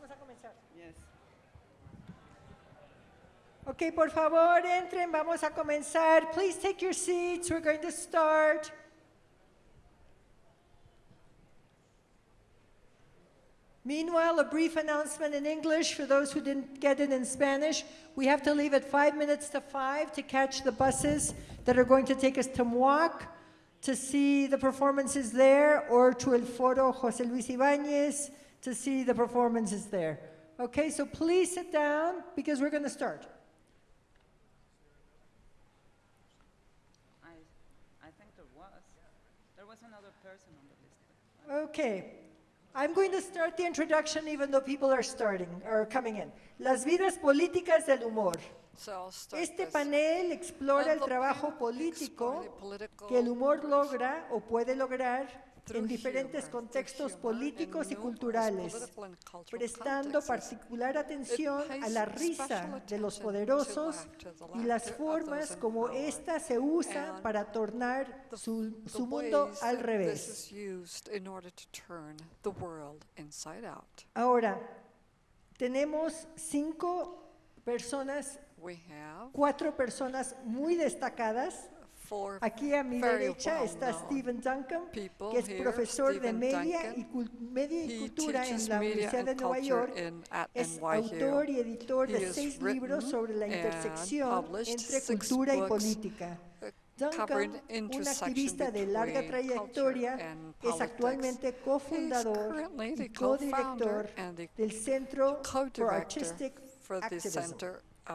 Vamos a comenzar. Yes. Ok, por favor, entren, vamos a comenzar. Please take your seats, we're going to start. Meanwhile, a brief announcement in English for those who didn't get it in Spanish. We have to leave at five minutes to five to catch the buses that are going to take us to MUAC to see the performances there or to El Foro José Luis Ibáñez to see the performances there. Okay, so please sit down because we're going to start. I, I think there was. There was another person on the list. Okay. I'm going to start the introduction even though people are starting or coming in. Las vidas políticas del humor. So I'll start Este this. panel explora el the trabajo político political que el humor logra o puede lograr through en diferentes contextos políticos y culturales, prestando particular atención a la risa de los poderosos y las formas como ésta se usa para tornar su, mundo al revés. Ahora, tenemos cinco personas, cuatro personas muy destacadas. Aquí a mi derecha está Stephen Duncan, que es profesor de media y, cultura en la Universidad de Nueva York. Es autor y editor de seis libros sobre la intersección entre cultura y política. Duncan, un activista de larga trayectoria, es actualmente cofundador y codirector del Centro for Artistic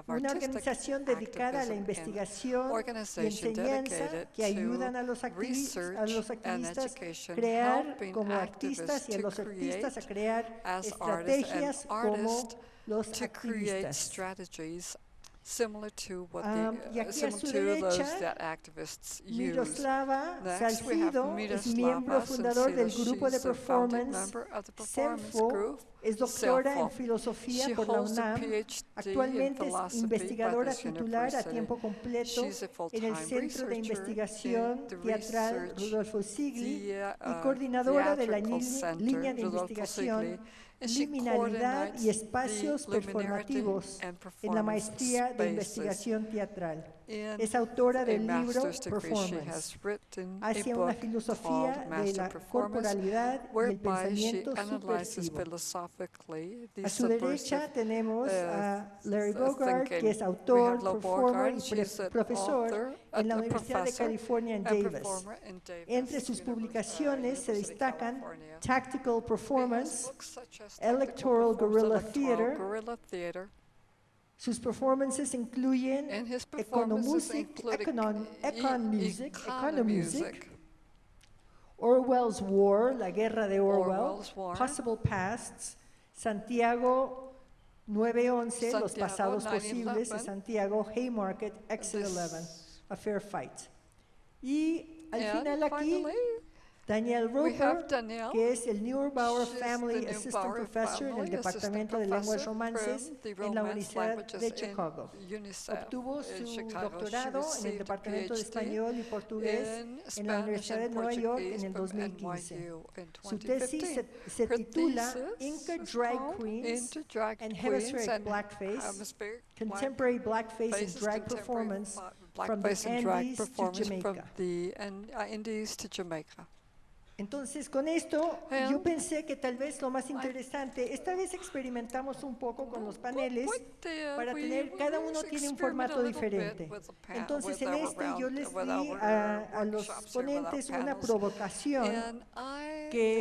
una organización dedicada a la investigación y enseñanza que ayudan a los, activis, a los activistas a crear como artistas y a los artistas a crear estrategias como los activistas similar to what um, the, uh, similar to those that activists Miroslava use. Next, we have es miembro fundador del grupo de performance, CENFO, es doctora en filosofía por la UNAM, actualmente es investigadora titular a tiempo completo en el Centro de Investigación Teatral Rodolfo Sigli y coordinadora de la línea de investigación Liminalidad y espacios performativos en la maestría de investigación teatral. Es autora del libro Performance, hacia una filosofía de la corporalidad y el pensamiento subversivo. A su derecha tenemos a Larry Bogart, que es autor, performer y profesor en la Universidad de California en Davis. Entre sus publicaciones se destacan Tactical Performance, Electoral Guerrilla Theater, Electoral Guerrilla Theater, sus performances incluyen and his performances Economusic, include Econon, e- Econ Music, Economusic, Orwell's War, La Guerra de Orwell, War. Possible Pasts, Santiago 911, Los Pasados Posibles, 9/11, Santiago Haymarket, Exit 11, A Fair Fight. Y al final aquí, finally, Daniel Roper, que es el Neubauer Family Assistant Professor Family en el Departamento de Lenguas Romances en la Universidad de Chicago. Obtuvo su doctorado en el Departamento de Español y Portugués en la Universidad de Nueva York en el 2015. Su tesis se, titula Inca Drag Queens and Hemispheric Blackface, Contemporary Blackface and Drag Performance from the Andes to Jamaica. Entonces, con esto, yo pensé que tal vez lo más interesante, esta vez experimentamos un poco con los paneles para tener, cada uno tiene un formato diferente. Entonces, en este yo les di a, a los ponentes una provocación que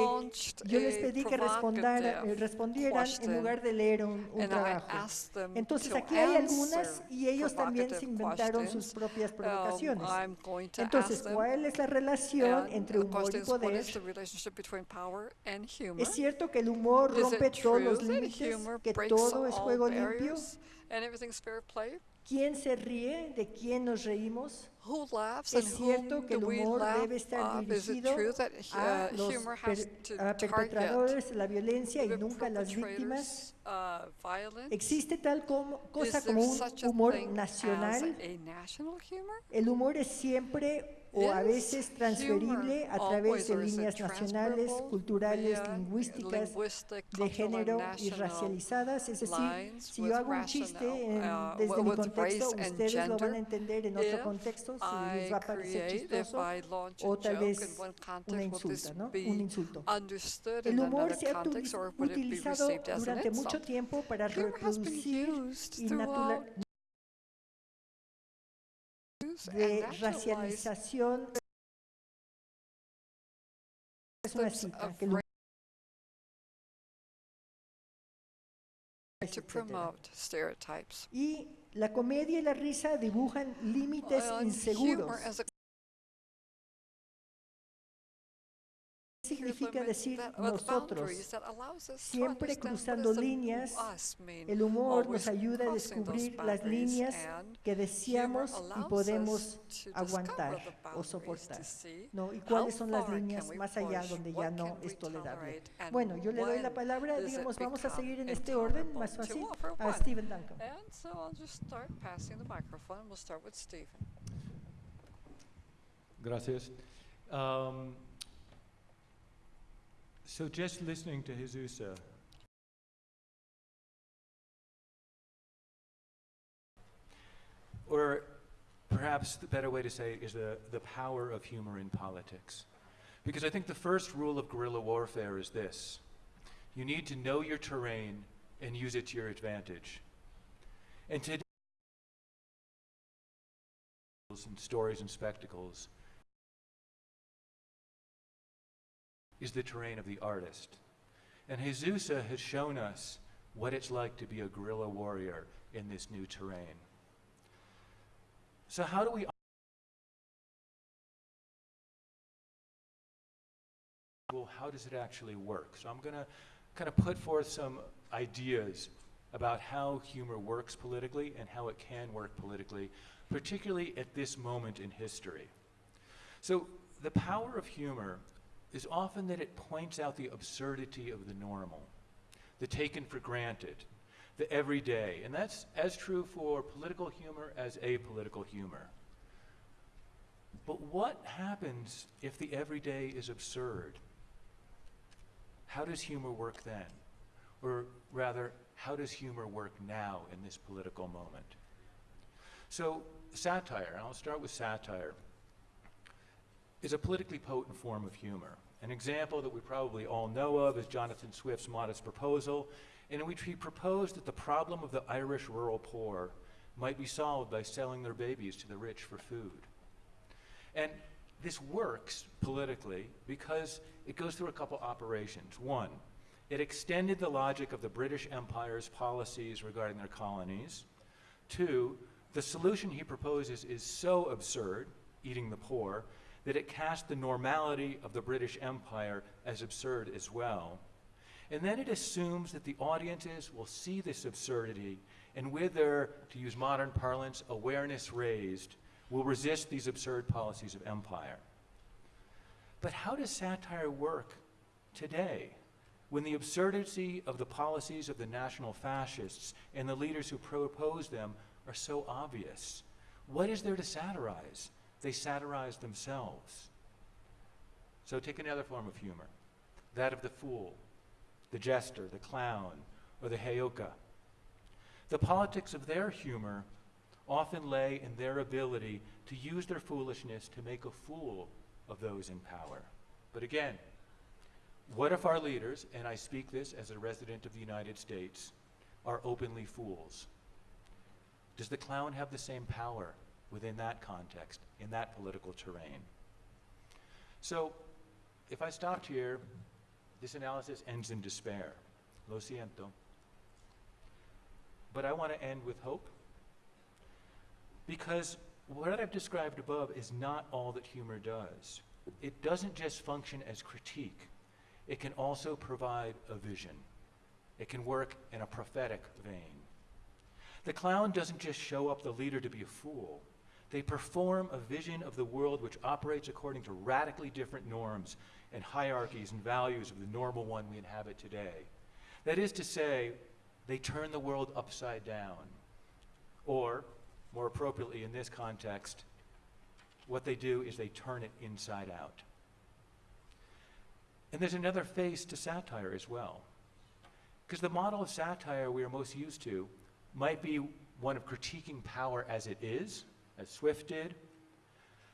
yo les pedí que eh, respondieran en lugar de leer un, un trabajo. Entonces, aquí hay algunas y ellos también se inventaron sus propias provocaciones. Entonces, ¿cuál es la relación entre humor y poder? ¿Es cierto que el humor rompe todos los límites, que todo es juego limpio? ¿Quién se ríe? ¿De quién nos reímos? ¿Es cierto que el humor debe estar dirigido a los per, a perpetradores de la violencia y nunca a las víctimas? ¿Existe tal como, cosa como un humor nacional? ¿El humor es siempre o a veces transferible a través de líneas nacionales, culturales, lingüísticas, de género y racializadas. Es decir, si yo hago un chiste en, desde mi contexto, ustedes lo van a entender en otro contexto, si les va a parecer chistoso o tal vez una insulta, ¿no? un insulto. El humor se ha utilizado durante mucho tiempo para reproducir y naturalizar de racialización. Es una cita que. Y la comedia y la risa dibujan límites inseguros. significa decir nosotros? Siempre cruzando líneas, el humor nos ayuda a descubrir las líneas que deseamos y podemos aguantar o soportar. ¿no? ¿Y cuáles son las líneas más allá donde ya no es tolerable? Bueno, yo le doy la palabra, digamos, vamos a seguir en este orden, más fácil, a Stephen Duncan. Gracias. Um, so just listening to Jesusa, uh, or perhaps the better way to say it is the, the power of humor in politics. Because I think the first rule of guerrilla warfare is this. You need to know your terrain and use it to your advantage. And today, and stories and spectacles is the terrain of the artist. And Jesusa has shown us what it's like to be a guerrilla warrior in this new terrain. So, how do we well, how does it actually work? So I'm going to kind of put forth some ideas about how humor works politically and how it can work politically, particularly at this moment in history. So the power of humor is often that it points out the absurdity of the normal, the taken for granted, the everyday. And that's as true for political humor as apolitical humor. But what happens if the everyday is absurd? How does humor work then? Or rather, how does humor work now in this political moment? So, satire, I'll start with satire, is a politically potent form of humor. An example that we probably all know of is Jonathan Swift's Modest Proposal, in which he proposed that the problem of the Irish rural poor might be solved by selling their babies to the rich for food. And this works politically because it goes through a couple operations. One, it extended the logic of the British Empire's policies regarding their colonies. Two, the solution he proposes is so absurd, eating the poor, that it cast the normality of the British Empire as absurd as well. And then it assumes that the audiences will see this absurdity and, with their, to use modern parlance, awareness raised, will resist these absurd policies of empire. But how does satire work today when the absurdity of the policies of the national fascists and the leaders who propose them are so obvious? What is there to satirize? They satirize themselves. So take another form of humor that of the fool, the jester, the clown, or the heyoka. The politics of their humor often lay in their ability to use their foolishness to make a fool of those in power. But again, what if our leaders, and I speak this as a resident of the United States, are openly fools? Does the clown have the same power within that context, in that political terrain? So, if I stopped here, this analysis ends in despair. Lo siento. But I want to end with hope. Because what I've described above is not all that humor does. It doesn't just function as critique, it can also provide a vision. It can work in a prophetic vein. The clown doesn't just show up the leader to be a fool. They perform a vision of the world which operates according to radically different norms and hierarchies and values of the normal one we inhabit today. That is to say, they turn the world upside down. Or, more appropriately in this context, What they do is they turn it inside out. And there's another face to satire as well. Because the model of satire we are most used to might be one of critiquing power as it is, as Swift did.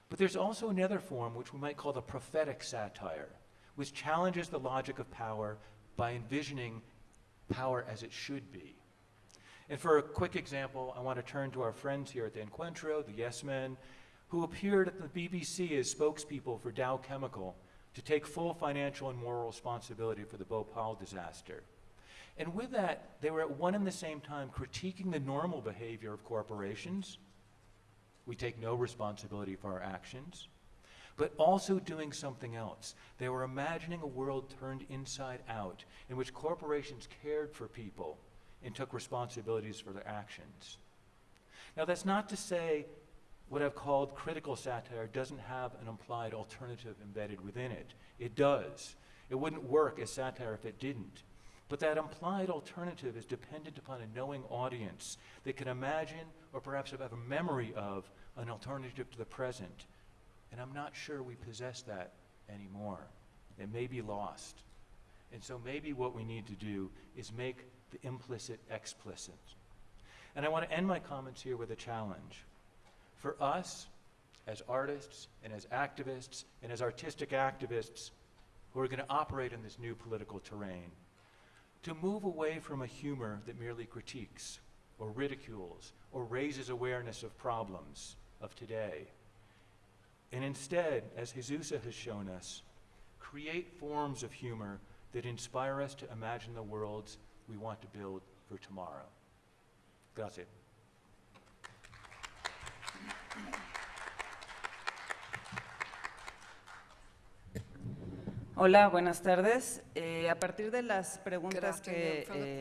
But there's also another form which we might call the prophetic satire, which challenges the logic of power by envisioning power as it should be. And for a quick example, I want to turn to our friends here at the Encuentro, the Yes Men, who appeared at the BBC as spokespeople for Dow Chemical to take full financial and moral responsibility for the Bhopal disaster. And with that, they were at one and the same time critiquing the normal behavior of corporations. We take no responsibility for our actions. But also doing something else. They were imagining a world turned inside out in which corporations cared for people and took responsibilities for their actions. Now, that's not to say what I've called critical satire doesn't have an implied alternative embedded within it. It does. It wouldn't work as satire if it didn't. But that implied alternative is dependent upon a knowing audience that can imagine or perhaps have a memory of an alternative to the present. And I'm not sure we possess that anymore. It may be lost. And so maybe what we need to do is make the implicit explicit. And I want to end my comments here with a challenge. For us, as artists and as activists and as artistic activists who are going to operate in this new political terrain, to move away from a humor that merely critiques or ridicules or raises awareness of problems of today. And instead, as Jesusa has shown us, create forms of humor that inspire us to imagine the worlds we want to build for tomorrow. Gracias. Hola, buenas tardes. Eh, a partir de las preguntas que eh,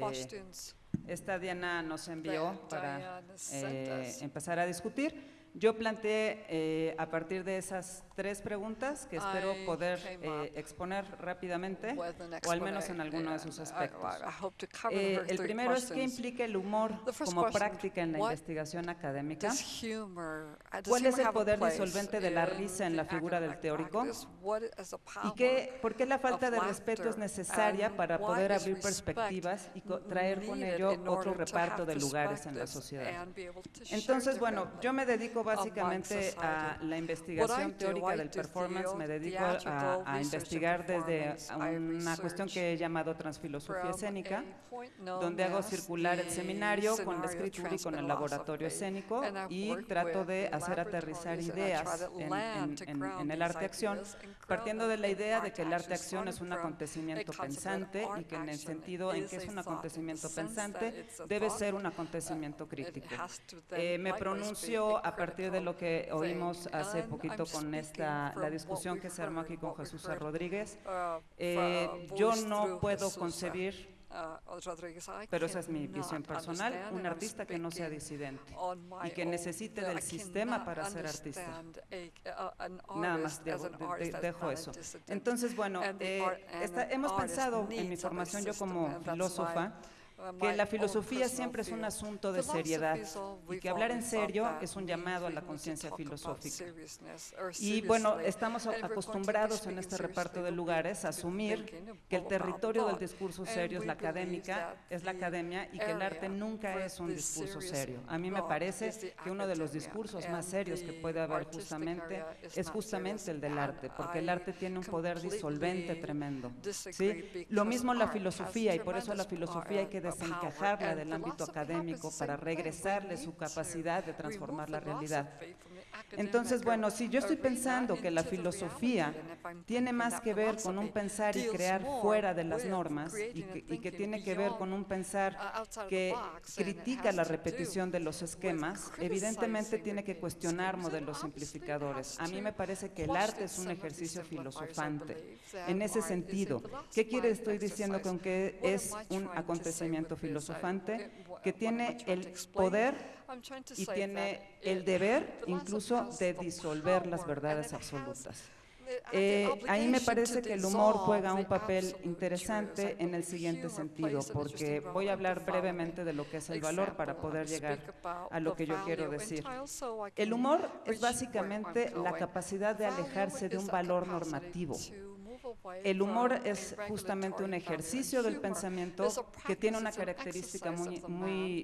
esta Diana nos envió para eh, empezar a discutir, yo planteé eh, a partir de esas tres preguntas que espero I poder eh, exponer rápidamente o al menos en alguno de sus aspectos. I, I hope to cover Eh, el primero es qué questions. implica el humor como question, práctica en la investigación académica. Humor, uh, ¿Cuál es el poder disolvente de la risa en la figura del teórico? ¿Y qué, por qué la falta de respeto es necesaria para poder abrir perspectivas y traer con ello otro reparto de lugares en la sociedad? Entonces, bueno, yo me dedico básicamente a la investigación teórica del performance, me dedico a, investigar desde una cuestión que he llamado transfilosofía escénica, donde hago circular el seminario con el escritura y con el laboratorio escénico y trato de hacer aterrizar ideas en, el arte-acción, partiendo de la idea de que el arte-acción es un acontecimiento pensante y que en el sentido en que es un acontecimiento pensante, debe ser un acontecimiento crítico. Eh, me pronuncio a partir de lo que oímos hace poquito con esta, la discusión que se armó aquí con Jesús Rodríguez, eh, yo no puedo concebir pero esa es mi visión personal, un artista que no sea disidente y que necesite del sistema para ser artista. Nada más dejo, de, de, dejo eso. Entonces, bueno, eh, hemos pensado en mi formación yo como filósofa, que my la filosofía siempre es un asunto de seriedad y que hablar en serio es un llamado a la conciencia filosófica. Y bueno, estamos acostumbrados en este reparto de lugares a asumir que el territorio del discurso serio es la académica, es la the academia y que el arte nunca es un discurso serio. A mí me parece que uno de los discursos más serios que the puede haber justamente es justamente el del arte, porque el arte tiene un poder disolvente tremendo. ¿sí? Lo mismo la filosofía y por eso la tremendous filosofía hay que desencajarla del ámbito académico para regresarle su capacidad de transformar la realidad. Entonces, bueno, si yo estoy pensando que la filosofía tiene más que ver con un pensar y crear fuera de las normas y que, tiene que ver con un pensar que critica la repetición de los esquemas, evidentemente tiene que cuestionar modelos simplificadores. A mí me parece que el arte es un ejercicio filosofante. En ese sentido, ¿qué quiere estoy diciendo con que es un acontecimiento filosofante? Que tiene el poder y tiene el deber incluso de disolver las verdades absolutas. Eh, ahí me parece que el humor juega un papel interesante en el siguiente sentido, porque voy a hablar brevemente de lo que es el valor para poder llegar a lo que yo quiero decir. El humor es básicamente la capacidad de alejarse de un valor normativo. El humor es justamente un ejercicio del pensamiento que tiene una característica muy,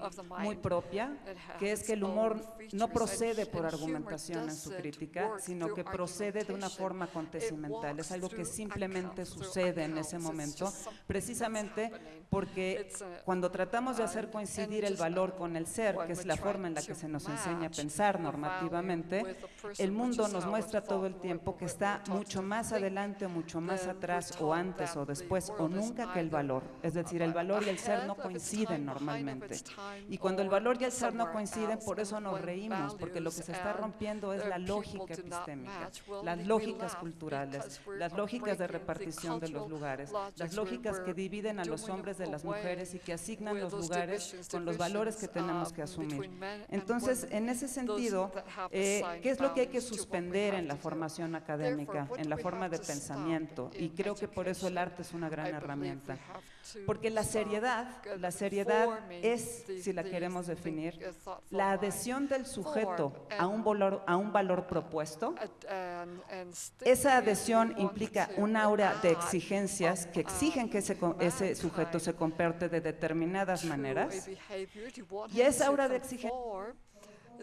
propia, que es que el humor no procede por argumentación en su crítica, sino que procede de una forma acontecimental. Es algo que simplemente sucede en ese momento, precisamente porque cuando tratamos de hacer coincidir el valor con el ser, que es la forma en la que se nos enseña a pensar normativamente, el mundo nos muestra todo el tiempo que está mucho más adelante, mucho más atrás o antes o después o nunca que el valor. Es decir, el valor y el ser no coinciden normalmente. Y cuando el valor y el ser no coinciden, por eso nos reímos, porque lo que se está rompiendo es la lógica epistémica, las lógicas culturales, las lógicas de repartición de los lugares, las lógicas que dividen a los hombres de las mujeres y que asignan los lugares con los valores que tenemos que asumir. Entonces, en ese sentido, eh, ¿qué es lo que hay que suspender en la formación académica, en la forma de pensamiento? Y creo que por eso el arte es una gran herramienta. Porque la seriedad, la seriedad es, si la queremos definir, la adhesión del sujeto a un valor, a un valor propuesto. Esa adhesión implica un aura de exigencias que exigen que ese, sujeto se comporte de determinadas maneras. Y esa aura de exigencia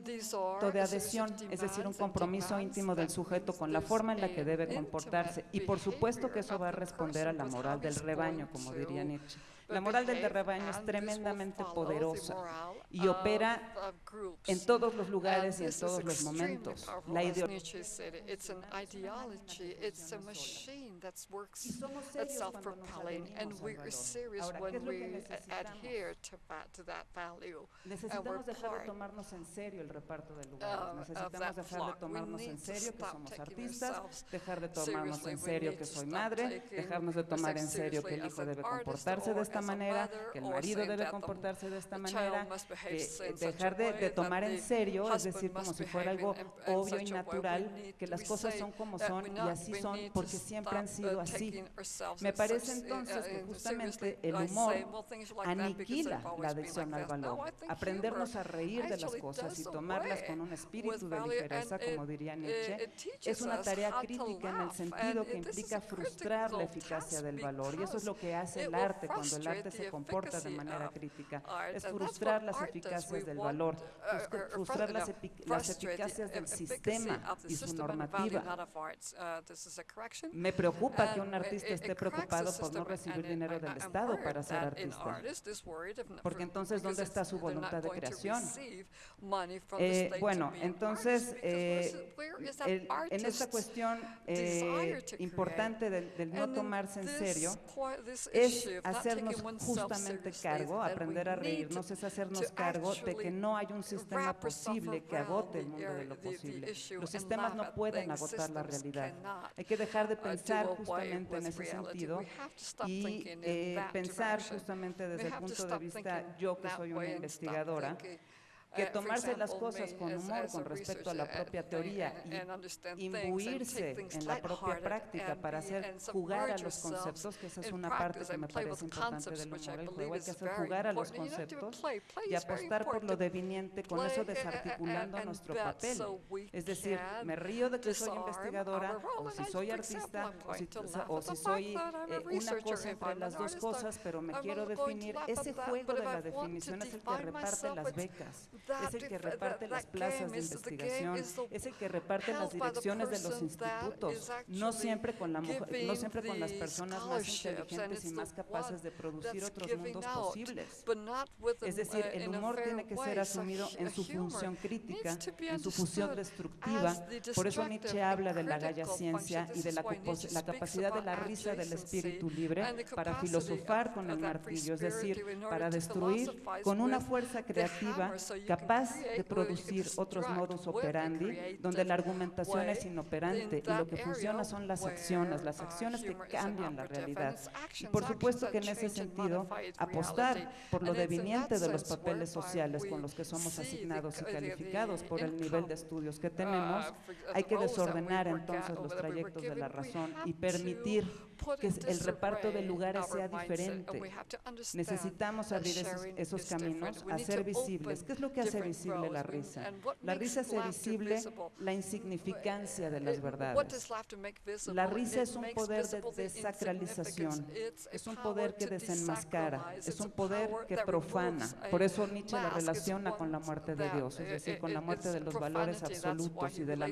de adhesión, es decir, un compromiso íntimo del sujeto con la forma en la que debe comportarse. Y por supuesto que eso va a responder a la moral del rebaño, como diría Nietzsche. La moral del rebaño es tremendamente poderosa y opera en todos los lugares y en todos los momentos. La ideología y somos serios cuando nos adherimos al valor. Ahora, ¿qué es lo que necesitamos? Necesitamos dejar de tomarnos en serio el reparto de lugares. Necesitamos dejar de tomarnos en serio que somos artistas, dejar de tomarnos en serio que soy madre, dejarnos de tomar en serio que el hijo debe comportarse de esta manera, que el marido debe comportarse de esta manera, eh, dejar de, de tomar en serio, es decir, como si fuera algo obvio y natural, que las cosas son como son y así son porque siempre han sido así. Me parece entonces que justamente el humor aniquila la adicción al valor. Aprendernos a reír de las cosas y tomarlas con un espíritu de ligereza, como diría Nietzsche, es una tarea crítica en el sentido que implica frustrar la eficacia del valor. Y eso es lo que hace el arte cuando el arte se comporta de manera crítica. Es frustrar las eficacias del valor, frustra- frustrar las, las eficacias del sistema y su normativa. Me preocupa que un artista esté preocupado por no recibir dinero del Estado para ser artista. Porque entonces, ¿dónde está su voluntad de creación? Eh, bueno, entonces, eh, el- en esta cuestión eh, importante del, del no tomarse en serio, es hacernos justamente cargo, aprender a reírnos, es hacernos cargo de que no hay un sistema posible que agote el mundo de lo posible. Los sistemas no pueden agotar la realidad. Hay que dejar de pensar justamente en ese sentido y pensar justamente desde el punto de vista, yo que soy una investigadora, que tomarse las cosas con humor con respecto a la propia teoría y imbuirse en la propia práctica para hacer jugar a los conceptos, que esa es una parte que me parece importante del humor, el juego, hay que hacer jugar a los conceptos y apostar por lo deviniente, con eso desarticulando nuestro papel. Es decir, me río de que soy investigadora, o si soy artista, o si, o si soy eh, una cosa entre las dos cosas, pero me quiero definir. Ese juego de la definición es el que reparte las becas es el que reparte las plazas de investigación, es el que reparte las direcciones de los institutos, no siempre con la mujer, no siempre con las personas más inteligentes y más capaces de producir otros mundos posibles. Es decir, el humor tiene que ser asumido en su función crítica, en su función destructiva. Por eso Nietzsche habla de la galla ciencia y de la, la capacidad de la risa del espíritu libre para filosofar con el martillo, es decir, para destruir con una fuerza creativa capaz de producir otros modus operandi donde la argumentación es inoperante y lo que funciona son las acciones, las acciones que cambian la realidad. Y por supuesto que en ese sentido apostar por lo deviniente de los papeles sociales con los que somos asignados y calificados por el nivel de estudios que tenemos, hay que desordenar entonces los trayectos de la razón y permitir que el reparto de lugares sea diferente. Necesitamos abrir esos, caminos, hacer visibles. ¿Qué es lo que hace visible la risa? La risa hace visible la insignificancia de las verdades. La risa es un poder de desacralización, es un poder que desenmascara, es un poder que profana. Por eso Nietzsche la relaciona con la muerte de Dios, es decir, con la muerte de los valores absolutos y de la,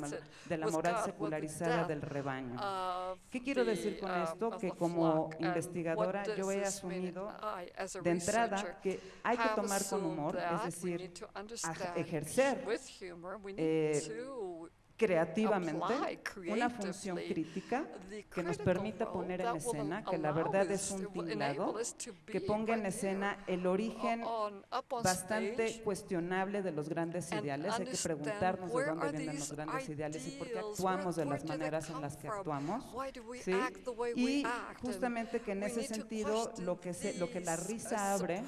de la moral secularizada del rebaño. ¿Qué quiero decir con esto? que como investigadora yo he asumido de entrada que hay que tomar con humor, es decir, ejercer eh, creativamente una función crítica que nos permita poner en escena, que la verdad es un tinglado, que ponga en escena el origen bastante cuestionable de los grandes ideales. Hay que preguntarnos de dónde vienen los grandes ideales y por qué actuamos de las maneras en las que actuamos. ¿sí? Y justamente que en ese sentido lo que, se, lo que la risa abre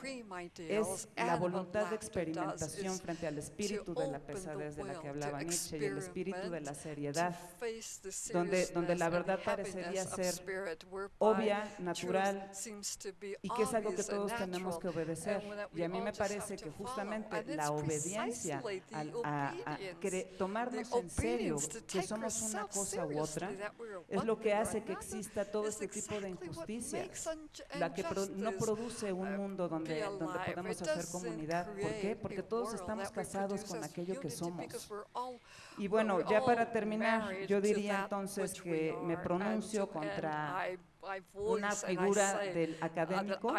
es la voluntad de experimentación frente al espíritu de la pesadez de la que hablaba Nietzsche y el espíritu de la seriedad, donde, donde la verdad parecería ser obvia, natural, y que es algo que todos tenemos que obedecer. Y a mí me parece que justamente la obediencia, a, tomarnos en serio que somos una cosa u otra, es lo que hace que exista todo este tipo de injusticias, la que no produce un mundo donde, donde podamos hacer comunidad. ¿Por qué? Porque todos estamos casados con aquello que somos. Y bueno, ya para terminar, yo diría entonces que me pronuncio contra una figura del académico,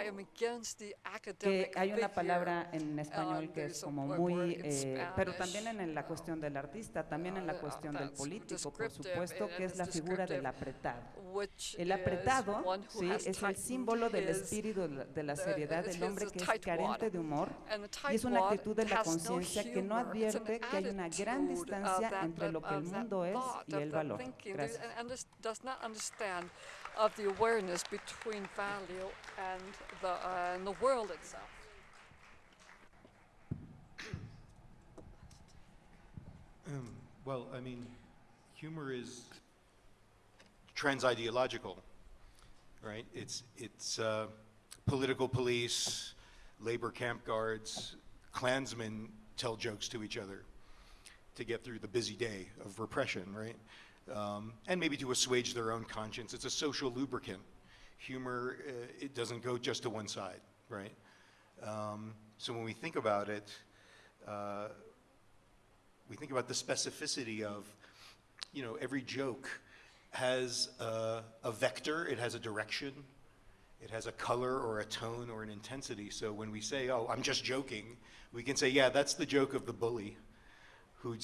que hay una palabra en español que es como muy, eh, pero también en la cuestión del artista, también en la cuestión del político, por supuesto, que es la figura del apretado. El apretado sí, es el símbolo del espíritu de la seriedad del hombre que es carente de humor y es una actitud de la conciencia que no advierte que hay una gran distancia entre lo que el mundo es y el valor. Gracias. Awareness between value and the, uh, and the world itself. Um, Well, I mean, humor is trans-ideological, right? It's, it's uh, political police, labor camp guards, Klansmen tell jokes to each other to get through the busy day of repression, right? Um, and maybe to assuage their own conscience. It's a social lubricant. Humor, uh, it doesn't go just to one side, right? Um, so when we think about it, uh, we think about the specificity of, you know, every joke has a, a vector, it has a direction, it has a color or a tone or an intensity. So when we say, oh, I'm just joking, we can say, yeah, that's the joke of the bully who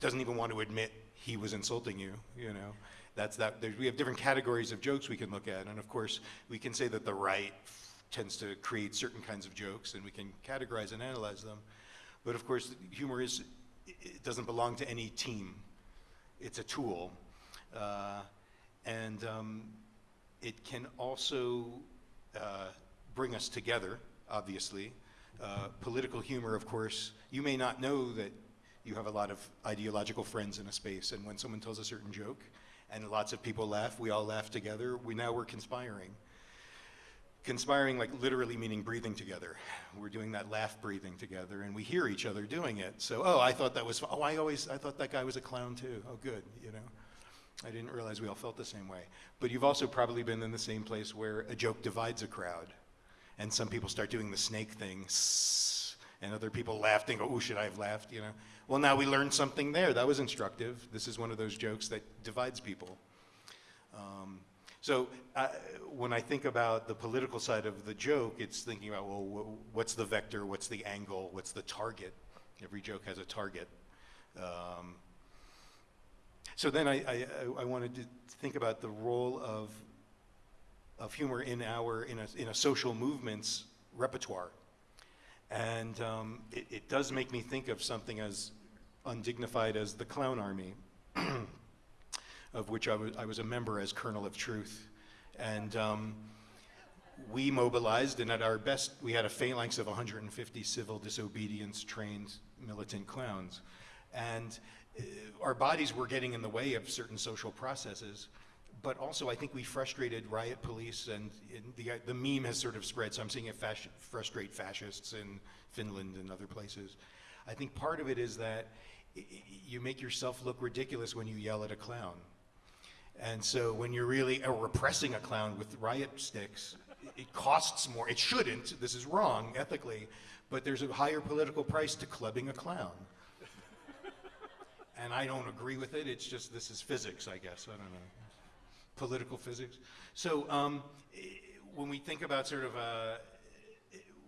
doesn't even want to admit he was insulting you, you know. That's that, there, we have different categories of jokes we can look at. And of course, we can say that the right tends to create certain kinds of jokes and we can categorize and analyze them. But of course, humor is, it- doesn't belong to any team. It's a tool. Uh, and um, it can also uh, bring us together, obviously. Uh, political humor, of course, you may not know that you have a lot of ideological friends in a space, and when someone tells a certain joke and lots of people laugh, we all laugh together, we now we're conspiring. Conspiring, like literally meaning breathing together. We're doing that laugh breathing together, and we hear each other doing it. So, oh, I thought that was, oh, I always, I thought that guy was a clown too. Oh, good, you know. I didn't realize we all felt the same way. But you've also probably been in the same place where a joke divides a crowd, and some people start doing the snake thing, "Sss," and other people laughed and go, "Oh, should I have laughed?" You know. Well, now we learned something there. That was instructive. This is one of those jokes that divides people. Um, so uh, when I think about the political side of the joke, it's thinking about, well, wh- what's the vector, what's the angle, what's the target? Every joke has a target. Um, so then I, I, I- wanted to think about the role of, of humor in our, in a, in a social movement's repertoire. And um, it, it does make me think of something as undignified as the clown army, of which I was, I was a member as Colonel of Truth. And um, we mobilized, and at our best, we had a phalanx of 150 civil disobedience trained militant clowns. And uh, our bodies were getting in the way of certain social processes. But also, I think we frustrated riot police, and, the, the meme has sort of spread. So I'm seeing it frustrate fascists in Finland and other places. I think part of it is that you make yourself look ridiculous when you yell at a clown. And so when you're really uh, repressing a clown with riot sticks, it costs more. It shouldn't. This is wrong ethically, but there's a higher political price to clubbing a clown. And I don't agree with it. It's just this is physics, I guess. I don't know. Political physics. So um, when we think about sort of uh,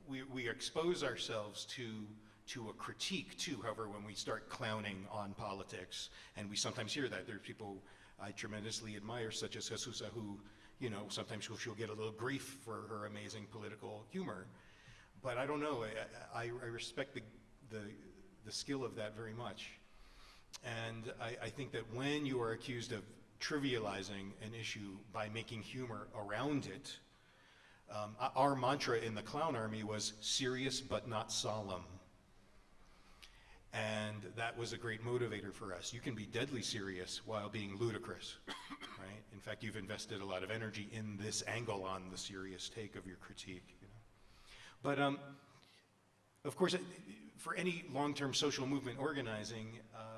we, we expose ourselves to to a critique too. However, when we start clowning on politics, and we sometimes hear that there's people I tremendously admire, such as Jesusa, who you know sometimes she'll, she'll get a little grief for her amazing political humor. But I don't know. I, I, I respect the, the the skill of that very much. And I, I think that when you are accused of trivializing an issue by making humor around it, um, our mantra in the clown army was serious but not solemn. And that was a great motivator for us. You can be deadly serious while being ludicrous, right? In fact, you've invested a lot of energy in this angle on the serious take of your critique. You know? But um, of course, for any long-term social movement organizing, uh,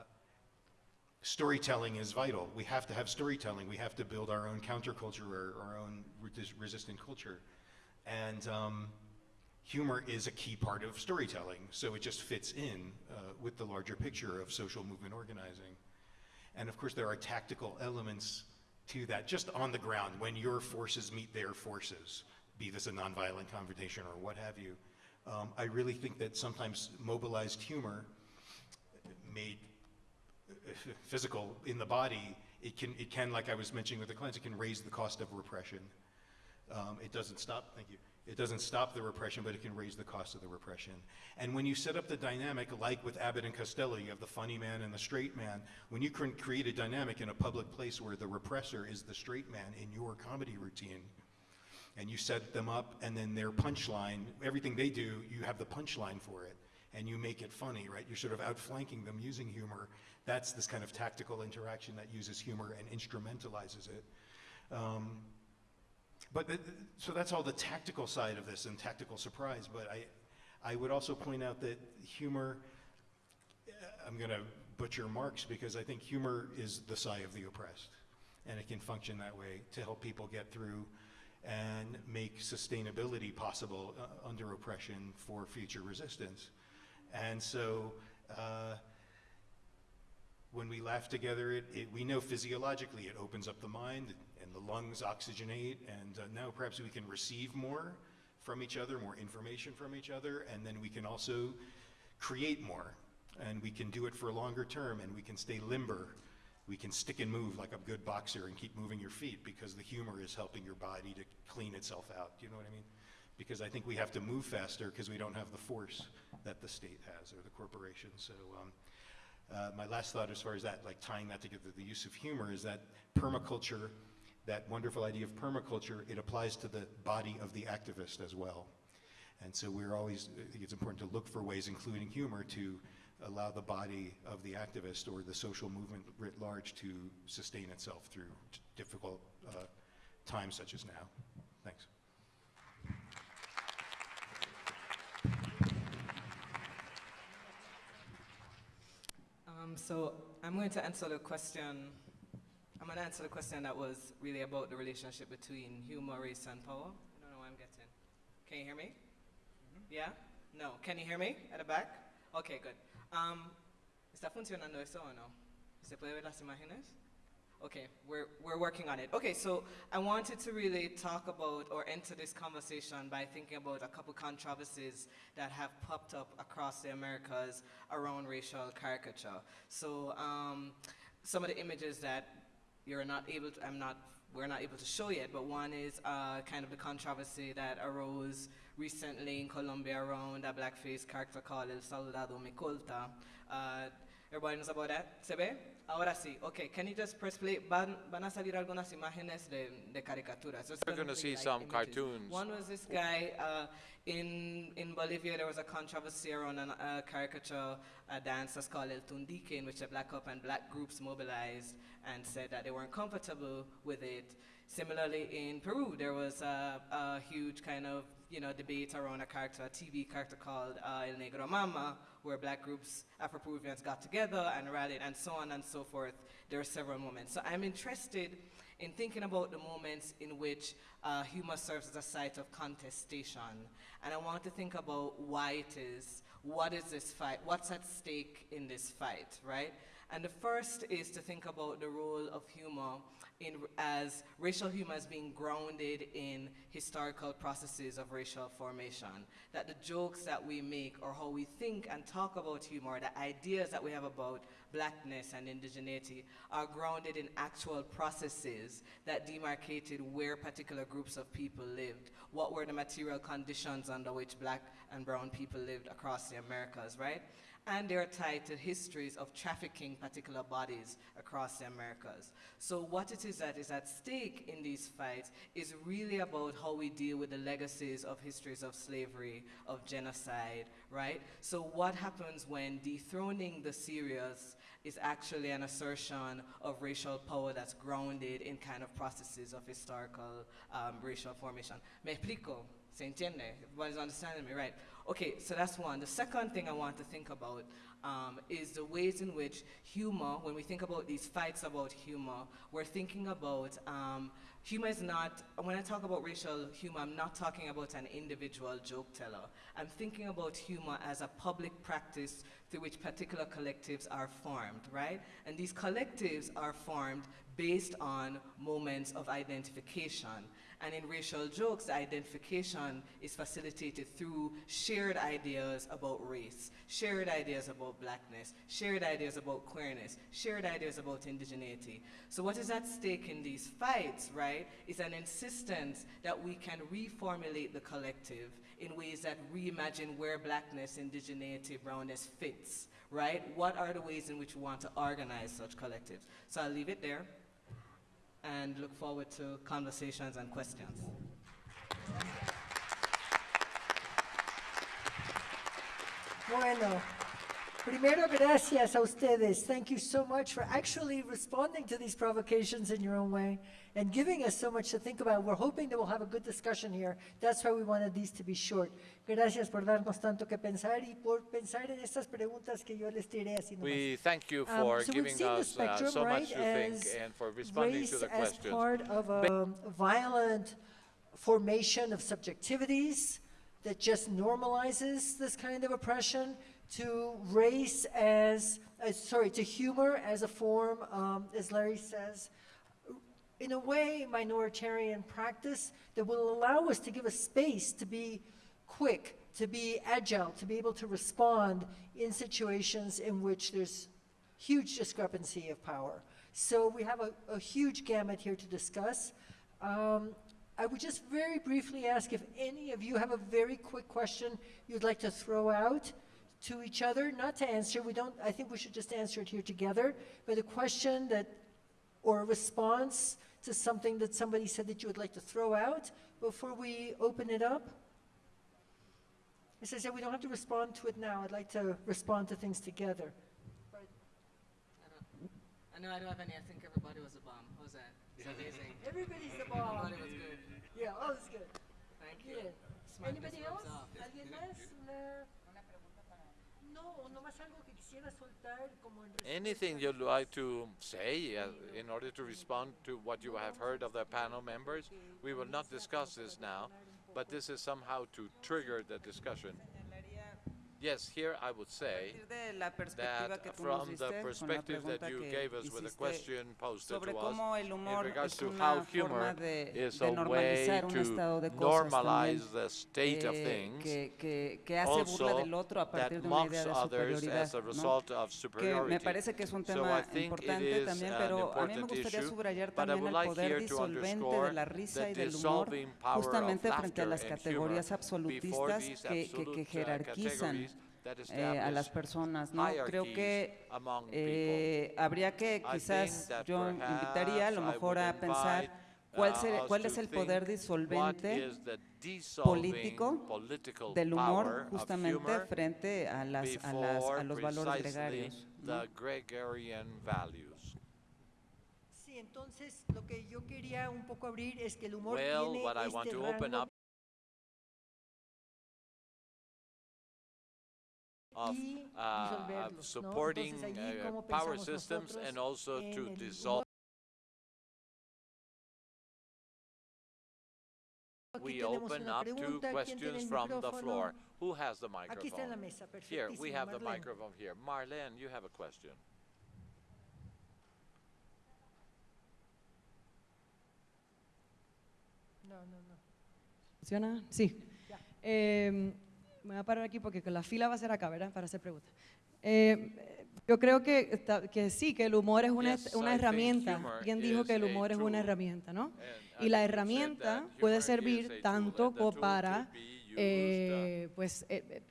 storytelling is vital. We have to have storytelling. We have to build our own counterculture or our own resistant culture. And um, humor is a key part of storytelling, so it just fits in uh, with the larger picture of social movement organizing. And of course, there are tactical elements to that, just on the ground, when your forces meet their forces, be this a nonviolent confrontation or what have you. Um, I really think that sometimes mobilized humor made physical in the body, it can, it can, like I was mentioning with the clients, it can raise the cost of repression. Um, it doesn't stop, thank you. It doesn't stop the repression, but it can raise the cost of the repression. And when you set up the dynamic, like with Abbott and Costello, you have the funny man and the straight man. When you can create a dynamic in a public place where the repressor is the straight man in your comedy routine, and you set them up, and then their punchline, everything they do, you have the punchline for it, and you make it funny, right? You're sort of outflanking them using humor. That's this kind of tactical interaction that uses humor and instrumentalizes it. Um, but so that's all the tactical side of this and tactical surprise. But I, I would also point out that humor. uh, I'm going to butcher Marx because I think humor is the sigh of the oppressed, and it can function that way to help people get through and make sustainability possible uh, under oppression for future resistance. And so. Uh, when we laugh together, it, it, we know physiologically it opens up the mind and the lungs oxygenate, and uh, now perhaps we can receive more from each other, more information from each other, and then we can also create more. And we can do it for a longer term, and we can stay limber. We can stick and move like a good boxer and keep moving your feet because the humor is helping your body to clean itself out. Do you know what I mean? Because I think we have to move faster because we don't have the force that the state has or the corporation. So. Um, uh, my last thought as far as that, like tying that together, the use of humor is that permaculture, that wonderful idea of permaculture, it applies to the body of the activist as well. And so we're always, I think it's important to look for ways, including humor, to allow the body of the activist or the social movement writ large to sustain itself through difficult uh, times such as now. Thanks. Um, so I'm going to answer the question. I'm going to answer the question that was really about the relationship between humor, race, and power. I don't know what I'm getting. Can you hear me? Yeah? No. Can you hear me at the back? Okay, good. Um, ¿Está funcionando eso o no? ¿Se puede ver las imágenes? Okay, we're, we're working on it. Okay, so I wanted to really talk about or enter this conversation by thinking about a couple controversies that have popped up across the Americas around racial caricature. So um, some of the images that you're not able to, I'm not we're not able to show yet, but one is uh, kind of the controversy that arose recently in Colombia around a blackface character called El Soldado Micolta. Uh, everybody knows about that? ¿Se ve? Ahora sí. Okay, can you just press play? Van, van a salir algunas imágenes de, de caricaturas. Just We're gonna gonna see like, some images. cartoons. One was this guy uh, in in Bolivia. There was a controversy around a uh, caricature a dance that's called El Tundiqui, in which the black up and black groups mobilized and said that they weren't comfortable with it. Similarly, in Peru, there was a, a huge kind of you know debate around a character, a TV character called uh, El Negro Mama, where black groups, Afro-Peruvians got together and rallied, and so on and so forth. There are several moments. So I'm interested in thinking about the moments in which uh, humor serves as a site of contestation. And I want to think about why it is, what is this fight, what's at stake in this fight, right? And the first is to think about the role of humor in, as racial humor as being grounded in historical processes of racial formation. That the jokes that we make or how we think and talk about humor, the ideas that we have about blackness and indigeneity are grounded in actual processes that demarcated where particular groups of people lived, what were the material conditions under which black and brown people lived across the Americas, right? And they're tied to histories of trafficking particular bodies across the Americas. So what it is that is at stake in these fights is really about how we deal with the legacies of histories of slavery, of genocide, right? So what happens when dethroning the serious is actually an assertion of racial power that's grounded in kind of processes of historical um, racial formation. Me explico? ¿Se entiende? Everybody's understanding me, right? Okay, so that's one. The second thing I want to think about um, is the ways in which humor, when we think about these fights about humor, we're thinking about um, humor is not, when I talk about racial humor, I'm not talking about an individual joke teller. I'm thinking about humor as a public practice through which particular collectives are formed, right? And these collectives are formed based on moments of identification. And in racial jokes, identification is facilitated through shared ideas about race, shared ideas about blackness, shared ideas about queerness, shared ideas about indigeneity. So what is at stake in these fights, right, is an insistence that we can reformulate the collective in ways that reimagine where blackness, indigeneity, brownness fits, right? What are the ways in which we want to organize such collectives? So I'll leave it there and look forward to conversations and questions. Bueno, primero gracias a ustedes. Thank you so much for actually responding to these provocations in your own way and giving us so much to think about. We're hoping that we'll have a good discussion here. That's why we wanted these to be short. Gracias por darnos tanto que pensar y por pensar en estas preguntas que yo les tiré así. We thank you Um, for so giving seen the us uh, so right, much to think and for responding to the as part of a violent formation of subjectivities that just normalizes this kind of oppression to race as, uh, sorry, to humor as a form, um, as Larry says, in a way, minoritarian practice that will allow us to give a space to be quick, to be agile, to be able to respond in situations in which there's huge discrepancy of power. So we have a, a huge gamut here to discuss. Um, I would just very briefly ask if any of you have a very quick question you'd like to throw out to each other, not to answer. We don't, I think we should just answer it here together, but a question that, or a response to something that somebody said that you would like to throw out before we open it up. As I said, we don't have to respond to it now. I'd like to respond to things together. I, don't, I know I don't have any. I think everybody was a bomb. How's that? It's amazing. Everybody's a bomb. Everybody was good. Yeah, all is good. Thank you. Smartness Anybody else? ¿Alguien más? Una... No, nomás algo que quisiera soltar como en respuesta. Anything you'd like to say uh, in order to respond to what you have heard of the panel members? We will not discuss this now, but this is somehow to trigger the discussion. Yes, here I would say partir de la perspectiva that que tú nos from the perspective that you gave us with the question posted to us in regards to how humor is a way to estado de cosas normalize the state of eh, things, also del otro a that partir de una mocks others as a result of superiority. me parece que es un So I think it is también, an pero a mí me important issue, but I would like here to underscore the y dissolving power of justamente frente a laughter and humor categorías before these absolute, uh, jerarquizan eh, a las personas, ¿no? Creo que eh, habría que I quizás think that yo invitaría a lo mejor would a pensar invite, cuál, uh, se- cuál to es el poder disolvente político del humor justamente frente a, las, a, las, a los valores gregarios. ¿no? Sí, entonces lo que yo quería un poco abrir es que el humor Well, tiene este rango of y uh, of disolverlos, ¿no? supporting uh, power systems and also to dissolve. We open up to pregunta. ¿Quién tiene questions from the floor. Who has the Aquí está en la microphone? Here, we have the microphone here. Marlene, you have a question. No, no, no. ¿Funciona? Sí. Ya. Eh, me voy a parar aquí porque la fila va a ser acá, ¿verdad? Para hacer preguntas. Eh, yo creo que, sí, que el humor es una, Yes, herramienta. Quien dijo que el humor es una herramienta, ¿no? Y la herramienta puede servir tanto como para uh, eh, pues, eh,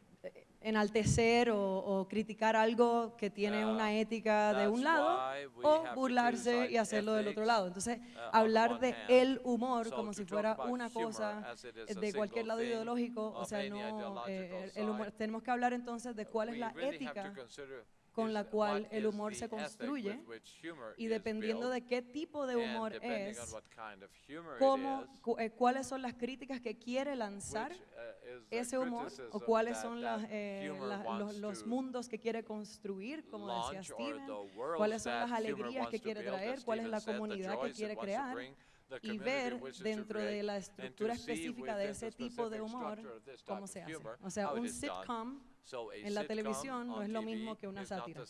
enaltecer o, criticar algo que tiene una ética de un lado o burlarse y hacerlo del otro lado. Entonces, hablar de el humor como si fuera una cosa de cualquier lado ideológico, o sea, no, eh, eh, el humor, tenemos que hablar entonces de cuál es la ética con la cual el humor se construye y dependiendo de qué tipo de humor es, cómo, cu eh, cuáles son las críticas que quiere lanzar ese humor o cuáles son las, eh, los, mundos que quiere construir, como decía Steven, cuáles son las alegrías que quiere traer, cuál es la comunidad que quiere crear y ver dentro de la estructura específica de ese tipo de humor cómo se hace. O sea, un sitcom en la televisión no es lo mismo que una sátira.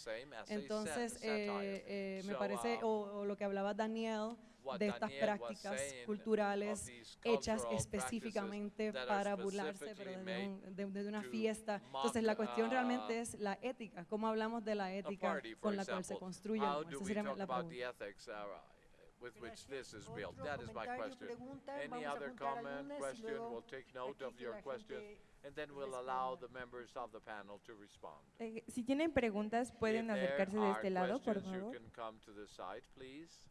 Entonces, eh, eh, me parece, o lo que hablaba Daniel, de estas prácticas culturales of these hechas cultural específicamente para burlarse, pero un- de- una to fiesta. Entonces, la cuestión uh, realmente es la ética, cómo hablamos de la a ética con la cual se construye Esa sería la about pregunta. the ethics uh, with which this is built? That is my question. Any other comment, question? We'll take note of your questions, and then we'll allow the members of the panel to respond. Eh, si tienen preguntas, pueden If there acercarse de are este lado, por questions, favor. You can come to the side, please.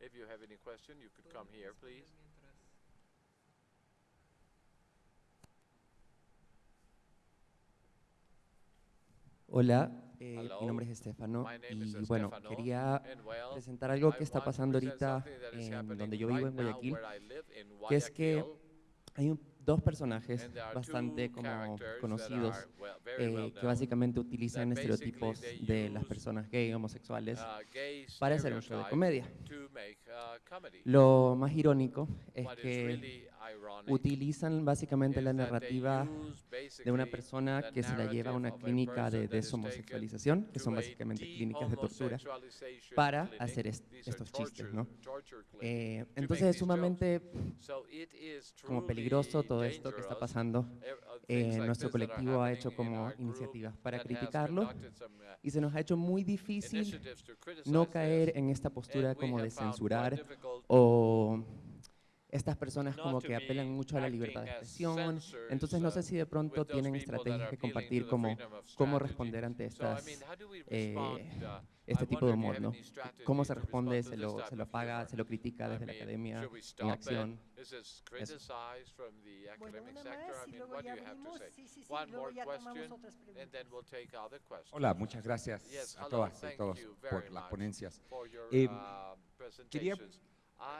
If you have any question, you could come here, please. Hola, eh, mi nombre es Estefano y bueno, quería presentar algo que está pasando ahorita en donde yo vivo, en Guayaquil, que es que hay un- dos personajes bastante como conocidos eh, que básicamente utilizan estereotipos de las personas gay homosexuales para hacer un show de comedia. Lo más irónico es que utilizan básicamente la narrativa de una persona que se la lleva a una clínica de deshomosexualización, que son básicamente clínicas de tortura, para hacer est estos chistes. ¿no? Eh, entonces es sumamente como peligroso todo esto que está pasando. Eh, eh nuestro colectivo ha hecho como iniciativas para criticarlo y se nos ha hecho muy difícil no caer en esta postura como de censurar o estas personas como que apelan mucho a la libertad de expresión. Entonces no sé si de pronto tienen estrategias que compartir como cómo responder ante estas, eh, este tipo de humor, ¿no? ¿Cómo se responde? ¿Se lo, se lo paga? ¿Se lo critica desde la academia? ¿En acción? Eso. Bueno, una más y luego ya sí, sí, sí, luego ya tomamos otras preguntas. Hola, muchas gracias a todas y a todos por las ponencias. Eh, quería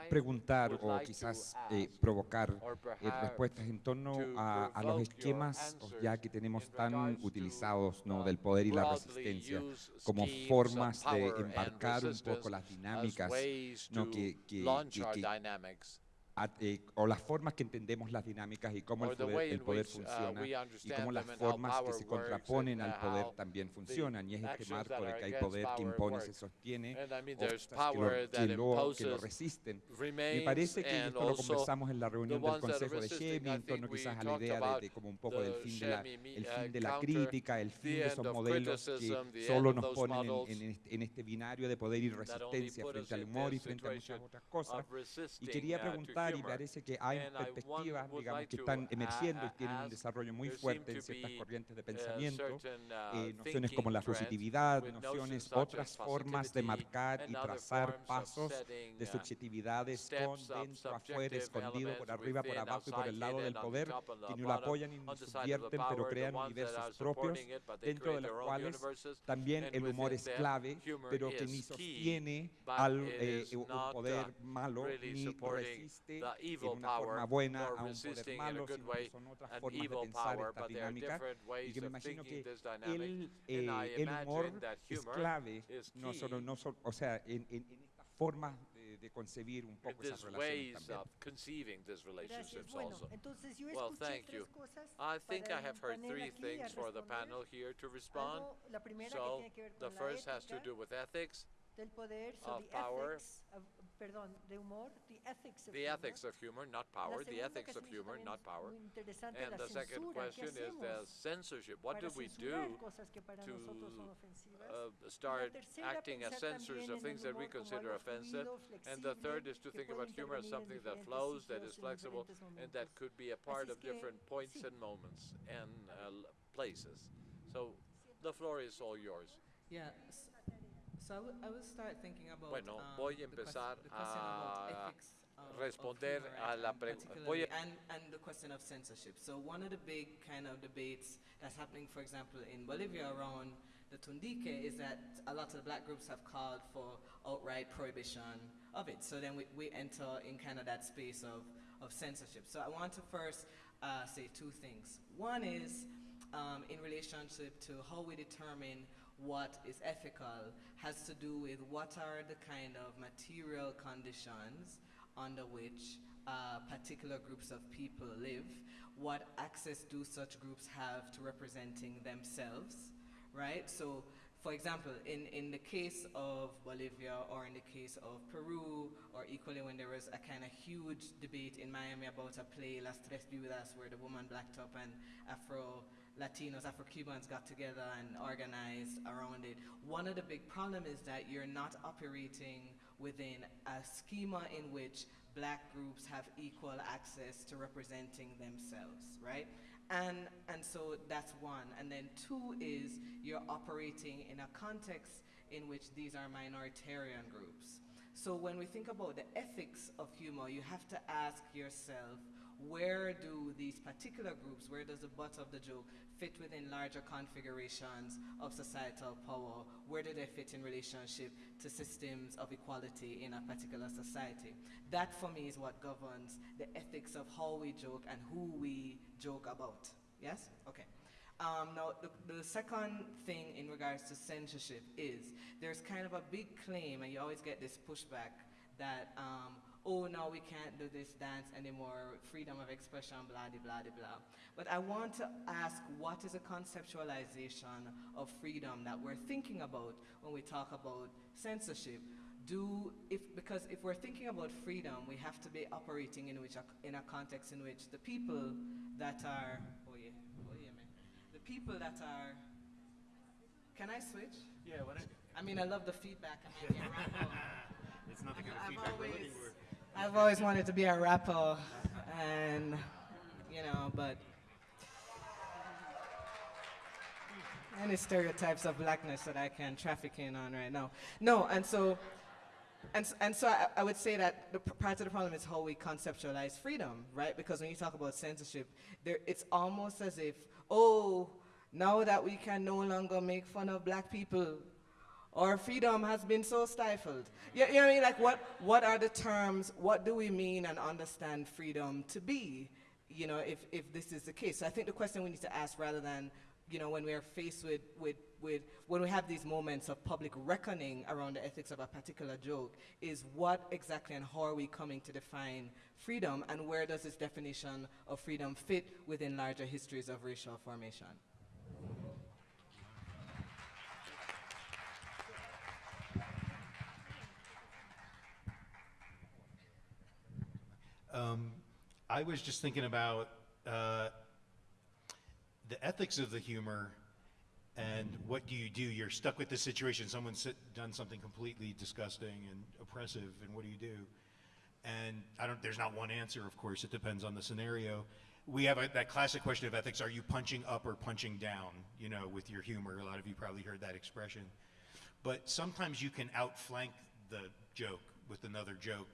preguntar o quizás eh, provocar eh, respuestas en torno a, los esquemas ya que tenemos tan utilizados ¿no? del poder y la resistencia como formas de embarcar un poco las dinámicas ¿no? que eh, o las formas que entendemos las dinámicas y cómo el poder, el poder funciona y cómo las formas que se contraponen al poder también funcionan. Y es este marco de que hay poder que impone, se sostiene, que lo, que lo resisten. Me parece que esto lo conversamos en la reunión del Consejo de Shemi, en torno quizás a la idea de, como un poco del fin de la, el fin de la crítica, el fin de esos modelos que solo nos ponen en, en, este, en, este, binario de poder y resistencia frente al humor y frente a muchas otras cosas. Y quería preguntar y parece que hay perspectivas, digamos, que están emergiendo y tienen un desarrollo muy fuerte en ciertas corrientes de pensamiento, eh, nociones como la positividad, nociones, otras formas de marcar y trazar pasos de subjetividades con dentro, afuera, escondido, por arriba, por abajo y por el lado del poder, que ni lo apoyan ni lo subvierten, pero crean universos propios, dentro de los cuales también el humor es clave, pero que ni sostiene al eh, un poder malo, ni resiste the en evil una forma power buena or a un poder resisting in a malo, good sino que way son otras an formas de evil pensar power, estas but there are different y ways me of imagino thinking que this dynamic, el, and eh, I el humor imagine that es humor clave, is no solo, key no solo, o sea, en, en, en esta forma de, de concebir un in poco esas relaciones ways también. of conceiving these Gracias. relationships Bueno, also. entonces yo Well, escuché thank tres you. cosas I think para I have heard three things for the panel here to respond. Algo- la primera que So, tiene que ver the con la first has to ética do with ethics, del poder, so of the power. ethics of, perdón, de humor, the ethics of the humor. ethics of humor, not power, the ethics of humor, not power. And the second question is the censorship. What do we do cosas que para to nosotros son ofensivas? uh, start acting as censors of things that we consider offensive. And the third is to think about humor as something that flows, that sitios is y en flexible, and that could be a part of different points and moments and uh, places. So the floor is all yours. Yeah. So I will, I will start thinking about Bueno, um, voy a empezar the question about a ethics of- of responder a la and pregu- particularly- voy a- and, and the question of censorship. So one of the big kind of debates that's happening, for example, in Bolivia around the Tundiqui is that a lot of the black groups have called for outright prohibition of it. So then we, we enter in kind of that space of, of censorship. So I want to first uh, say two things. One is um, in relationship to how we determine what is ethical has to do with what are the kind of material conditions under which uh, particular groups of people live, what access do such groups have to representing themselves, right? So, for example, in, in the case of Bolivia or in the case of Peru, or equally when there was a kind of huge debate in Miami about a play, Las Tres Viudas, where the woman black top and Afro Latinos, Afro Cubans got together and organized around it. One of the big problems is that you're not operating within a schema in which black groups have equal access to representing themselves, right? And, and so that's one. And then two is you're operating in a context in which these are minoritarian groups. So when we think about the ethics of humor, you have to ask yourself, where do these particular groups, where does the butt of the joke fit within larger configurations of societal power? Where do they fit in relationship to systems of equality in a particular society? That for me is what governs the ethics of how we joke and who we joke about. Yes? Okay. Um, now, the, the second thing in regards to censorship is there's kind of a big claim, and you always get this pushback that, um, oh, now we can't do this dance anymore, freedom of expression, blah, de, blah, de, blah. But I want to ask what is a conceptualization of freedom that we're thinking about when we talk about censorship? Do, if, because if we're thinking about freedom, we have to be operating in, which, in a context in which the people that are, oh yeah, oh yeah, man. The people that are, can I switch? Yeah, don't I mean, I love the feedback. I be a rapper. It's not the kind of feedback we're looking for. I've always wanted to be a rapper, and you know, but any stereotypes of blackness that I can traffic in on right now. No, and so, and, and so I, I would say that the part of the problem is how we conceptualize freedom, right? Because when you talk about censorship, there, it's almost as if, oh, now that we can no longer make fun of black people, our freedom has been so stifled. You, you know what I mean? Like, what, what are the terms? What do we mean and understand freedom to be? You know, if, if this is the case. So I think the question we need to ask rather than you know, when we are faced with, with, with, when we have these moments of public reckoning around the ethics of a particular joke, is what exactly and how are we coming to define freedom, and where does this definition of freedom fit within larger histories of racial formation? Um, I was just thinking about uh, the ethics of the humor and what do you do? You're stuck with this situation. Someone's done something completely disgusting and oppressive, and what do you do? And I don't. There's not one answer, of course. It depends on the scenario. We have a, that classic question of ethics: Are you punching up or punching down? You know, with your humor. A lot of you probably heard that expression. But sometimes you can outflank the joke with another joke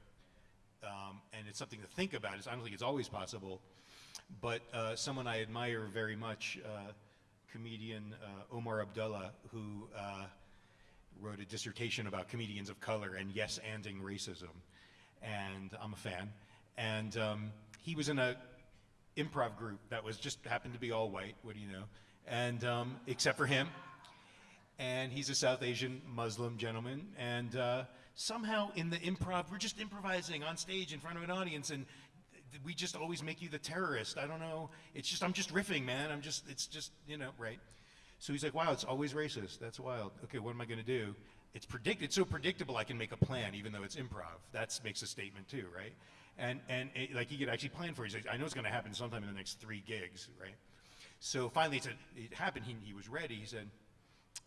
um, and it's something to think about. It's, I don't think it's always possible, but uh, someone I admire very much, uh, comedian uh, Omar Abdullah, who uh, wrote a dissertation about comedians of color and yes-anding racism, and I'm a fan. And um, he was in a improv group that was just happened to be all white. What do you know? And um, except for him, and he's a South Asian Muslim gentleman, and uh, somehow in the improv, we're just improvising on stage in front of an audience, and we just always make you the terrorist. I don't know. It's just I'm just riffing, man. I'm just it's just you know right. So he's like, wow, it's always racist. That's wild. Okay, what am I going to do? It's predict. It's so predictable. I can make a plan, even though it's improv. That makes a statement too, right? And and it, like he could actually plan for it. He's like, I know it's going to happen sometime in the next three gigs, right? So finally, it, it happened. He, he was ready. He said,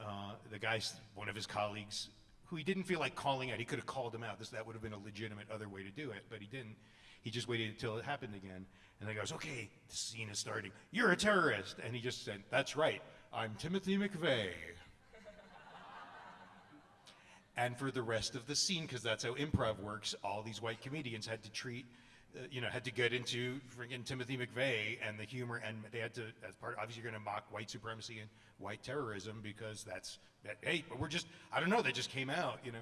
uh, the guy, one of his colleagues, who he didn't feel like calling out, he could have called him out. This, that would have been a legitimate other way to do it, but he didn't. He just waited until it happened again. And then goes, okay, the scene is starting. You're a terrorist. And he just said, that's right. I'm Timothy McVeigh. and for the rest of the scene, because that's how improv works, all these white comedians had to treat uh, you know, had to get into friggin' Timothy McVeigh and the humor, and they had to, as part, obviously, you're going to mock white supremacy and white terrorism because that's that. Hey, but we're just, I don't know, they just came out, you know.